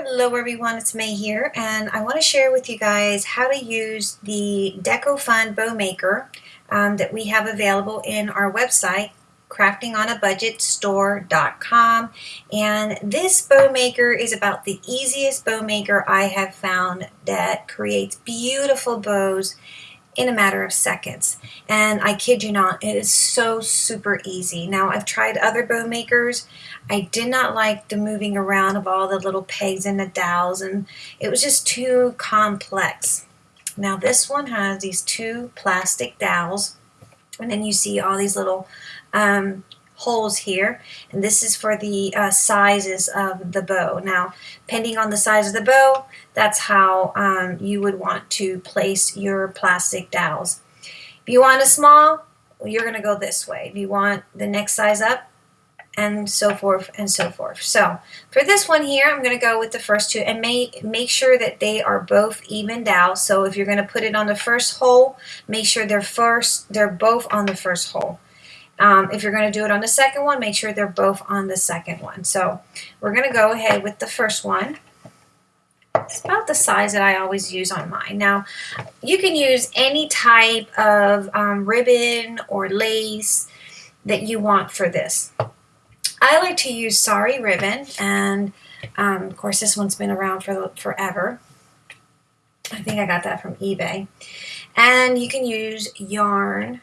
Hello everyone, it's May here and I want to share with you guys how to use the DecoFun Bow Maker um, that we have available in our website craftingonabudgetstore.com and this bow maker is about the easiest bow maker I have found that creates beautiful bows in a matter of seconds. And I kid you not, it is so super easy. Now I've tried other bow makers. I did not like the moving around of all the little pegs and the dowels and it was just too complex. Now this one has these two plastic dowels and then you see all these little um, holes here and this is for the uh, sizes of the bow now depending on the size of the bow that's how um, you would want to place your plastic dowels. If you want a small you're gonna go this way. If you want the next size up and so forth and so forth. So for this one here I'm gonna go with the first two and make make sure that they are both evened out so if you're gonna put it on the first hole make sure they're first they're both on the first hole. Um, if you're going to do it on the second one, make sure they're both on the second one. So we're going to go ahead with the first one. It's about the size that I always use on mine. Now, you can use any type of um, ribbon or lace that you want for this. I like to use sari ribbon, and um, of course this one's been around for forever. I think I got that from eBay. And you can use yarn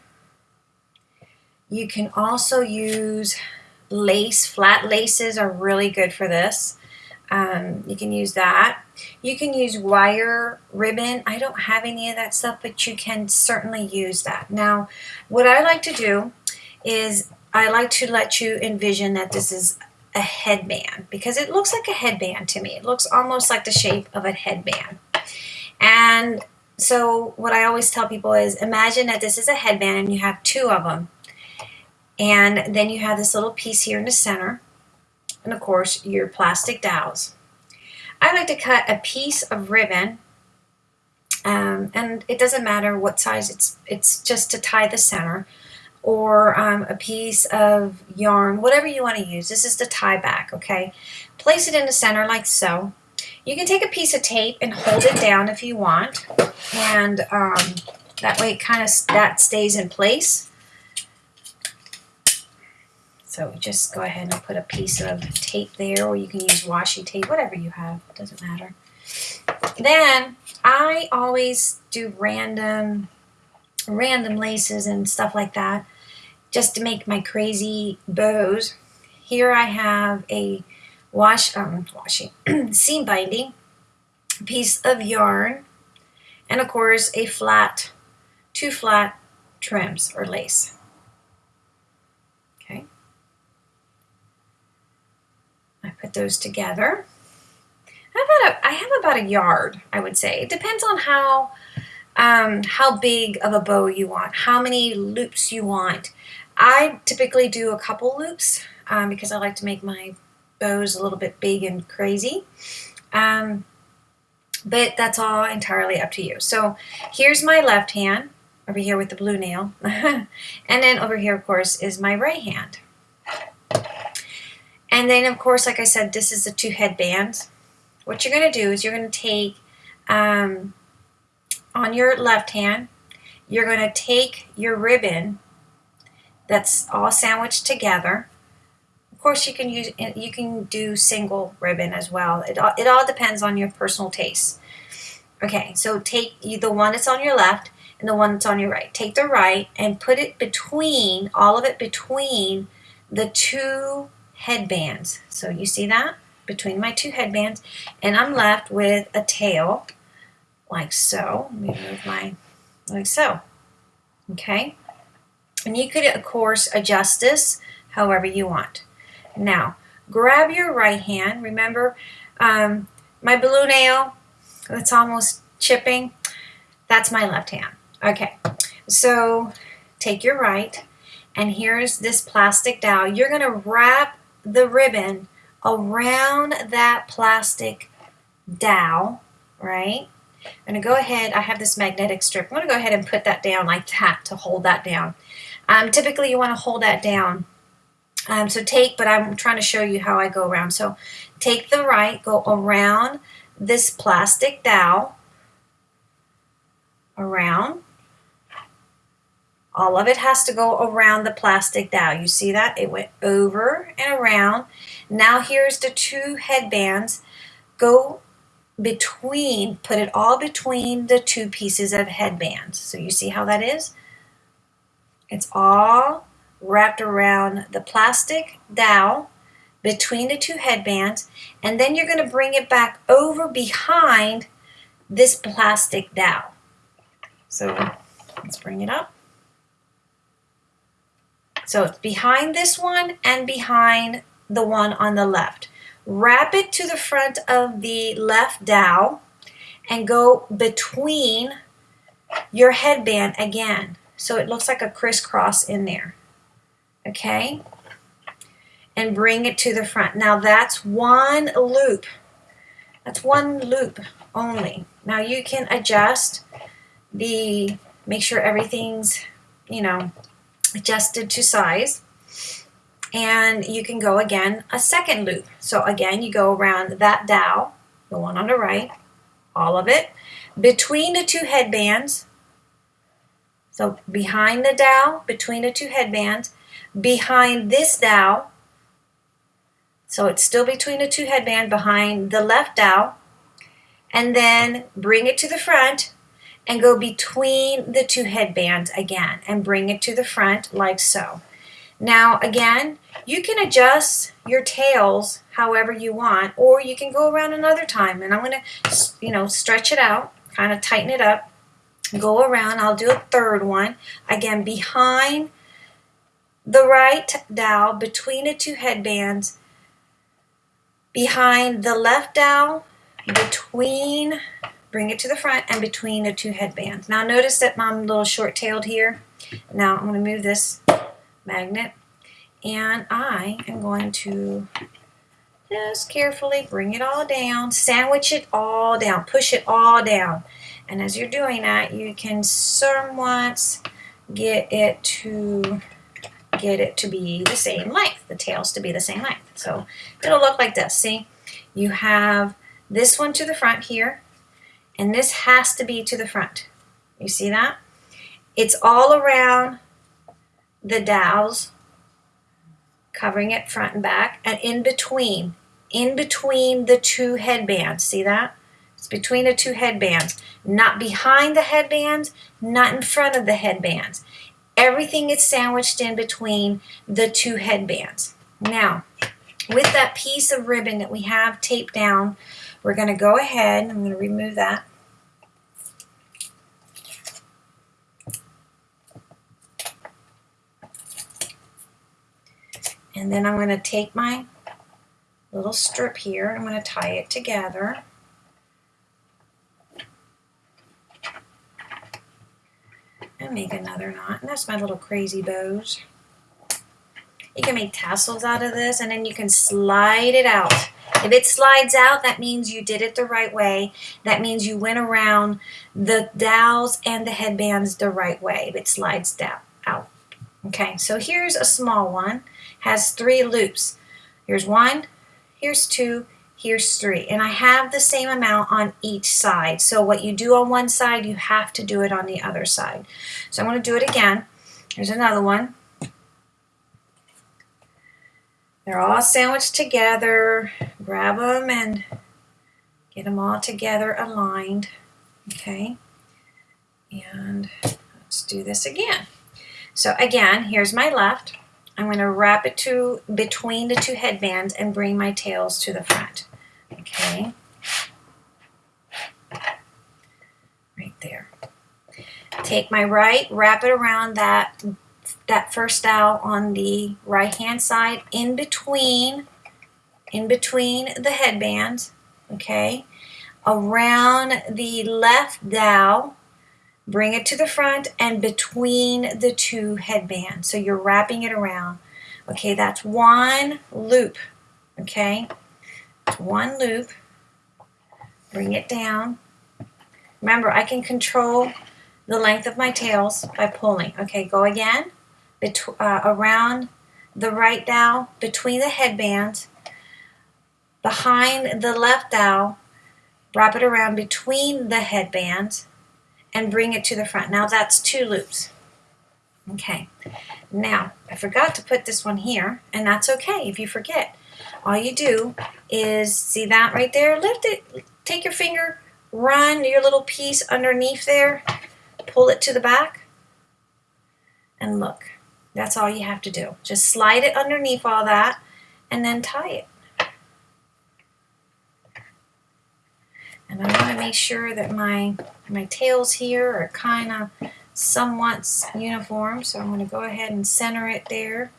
you can also use lace. Flat laces are really good for this. Um, you can use that. You can use wire ribbon. I don't have any of that stuff, but you can certainly use that. Now, what I like to do is I like to let you envision that this is a headband because it looks like a headband to me. It looks almost like the shape of a headband. And so what I always tell people is imagine that this is a headband and you have two of them. And then you have this little piece here in the center. And of course, your plastic dowels. I like to cut a piece of ribbon. Um, and it doesn't matter what size, it's, it's just to tie the center. Or um, a piece of yarn, whatever you want to use. This is the tie back, okay? Place it in the center like so. You can take a piece of tape and hold it down if you want. And um, that way it kind of that stays in place. So just go ahead and put a piece of tape there, or you can use washi tape, whatever you have, it doesn't matter. Then I always do random, random laces and stuff like that, just to make my crazy bows. Here I have a wash, um, washing, seam binding, piece of yarn, and of course a flat, two flat trims or lace. put those together. I have, a, I have about a yard, I would say. It depends on how, um, how big of a bow you want, how many loops you want. I typically do a couple loops um, because I like to make my bows a little bit big and crazy. Um, but that's all entirely up to you. So here's my left hand over here with the blue nail. and then over here, of course, is my right hand. And then, of course, like I said, this is the two headbands. What you're going to do is you're going to take, um, on your left hand, you're going to take your ribbon that's all sandwiched together. Of course, you can use you can do single ribbon as well. It all, it all depends on your personal taste. Okay, so take the one that's on your left and the one that's on your right. Take the right and put it between, all of it between the two headbands. So you see that? Between my two headbands. And I'm left with a tail like so. Let me move my, like so. Okay? And you could, of course, adjust this however you want. Now, grab your right hand. Remember, um, my blue nail, that's almost chipping. That's my left hand. Okay, so take your right, and here's this plastic dowel. You're going to wrap the ribbon around that plastic dowel, right? I'm going to go ahead, I have this magnetic strip. I'm going to go ahead and put that down like that to hold that down. Um, typically you want to hold that down. Um, so take, but I'm trying to show you how I go around. So take the right, go around this plastic dowel, around. All of it has to go around the plastic dowel. You see that? It went over and around. Now here's the two headbands. Go between, put it all between the two pieces of headbands. So you see how that is? It's all wrapped around the plastic dowel between the two headbands and then you're going to bring it back over behind this plastic dowel. So let's bring it up. So it's behind this one and behind the one on the left. Wrap it to the front of the left dowel and go between your headband again. So it looks like a crisscross in there. Okay? And bring it to the front. Now that's one loop. That's one loop only. Now you can adjust the, make sure everything's, you know, adjusted to size and you can go again a second loop. So again, you go around that dowel, the one on the right, all of it, between the two headbands. So behind the dowel, between the two headbands, behind this dowel, so it's still between the two headbands, behind the left dowel, and then bring it to the front and go between the two headbands again and bring it to the front like so. Now again, you can adjust your tails however you want or you can go around another time and I'm going to you know stretch it out, kind of tighten it up, go around. I'll do a third one. Again, behind the right dowel, between the two headbands, behind the left dowel, between bring it to the front and between the two headbands. Now notice that I'm a little short-tailed here. Now I'm going to move this magnet and I am going to just carefully bring it all down, sandwich it all down, push it all down. And as you're doing that, you can somewhat get it to get it to be the same length, the tails to be the same length. So it'll look like this. See, you have this one to the front here, and this has to be to the front. You see that? It's all around the dowels, covering it front and back, and in between, in between the two headbands. See that? It's between the two headbands. Not behind the headbands, not in front of the headbands. Everything is sandwiched in between the two headbands. Now, with that piece of ribbon that we have taped down we're going to go ahead, and I'm going to remove that. And then I'm going to take my little strip here, I'm going to tie it together. And make another knot. And that's my little crazy bows. You can make tassels out of this and then you can slide it out. If it slides out, that means you did it the right way. That means you went around the dowels and the headbands the right way. If it slides down out. Okay, so here's a small one. Has three loops. Here's one, here's two, here's three. And I have the same amount on each side. So what you do on one side, you have to do it on the other side. So I'm going to do it again. Here's another one. They're all sandwiched together. Grab them and get them all together aligned. Okay. And let's do this again. So again, here's my left. I'm going to wrap it to between the two headbands and bring my tails to the front. Okay. Right there. Take my right, wrap it around that that first dowel on the right hand side in between in between the headbands okay? Around the left dowel bring it to the front and between the two headbands. So you're wrapping it around. Okay that's one loop okay? One loop. Bring it down. Remember I can control the length of my tails by pulling. Okay go again uh, around the right dowel between the headbands behind the left dowel, wrap it around between the headbands, and bring it to the front. Now that's two loops. Okay, now I forgot to put this one here, and that's okay if you forget. All you do is, see that right there? Lift it, take your finger, run your little piece underneath there, pull it to the back, and look. That's all you have to do. Just slide it underneath all that, and then tie it. And I want to make sure that my, my tails here are kind of somewhat uniform. So I'm going to go ahead and center it there.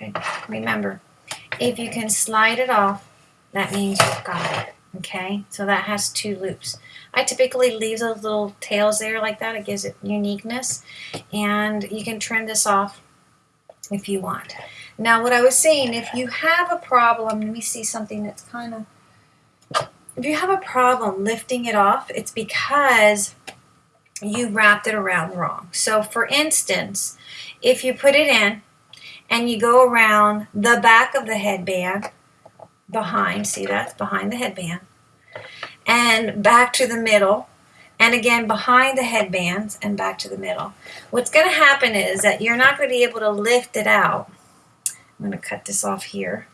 Okay, remember, if you can slide it off, that means you've got it. Okay, so that has two loops. I typically leave those little tails there like that. It gives it uniqueness. And you can trim this off if you want. Now what I was saying, if you have a problem, let me see something that's kind of, if you have a problem lifting it off, it's because you wrapped it around wrong. So for instance, if you put it in and you go around the back of the headband, behind, see that's behind the headband, and back to the middle, and again behind the headbands and back to the middle. What's going to happen is that you're not going to be able to lift it out. I'm going to cut this off here.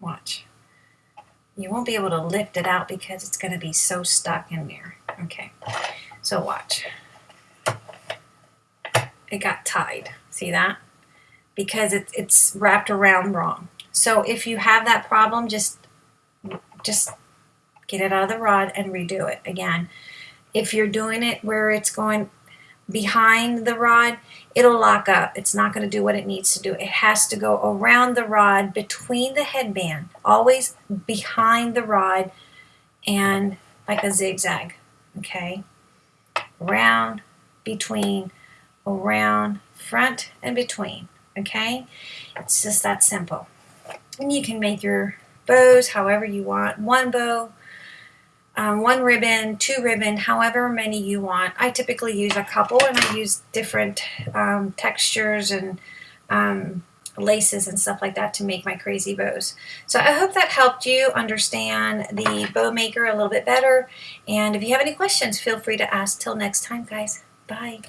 Watch. You won't be able to lift it out because it's going to be so stuck in there. Okay, so watch it got tied. See that? Because it, it's wrapped around wrong. So if you have that problem, just just get it out of the rod and redo it again. If you're doing it where it's going behind the rod, it'll lock up. It's not going to do what it needs to do. It has to go around the rod between the headband, always behind the rod and like a zigzag, okay? Around, between, around, front, and between, okay? It's just that simple. And you can make your bows however you want. One bow, um, one ribbon, two ribbon, however many you want. I typically use a couple and I use different um, textures and um, laces and stuff like that to make my crazy bows. So I hope that helped you understand the bow maker a little bit better. And if you have any questions, feel free to ask. Till next time, guys. Bye.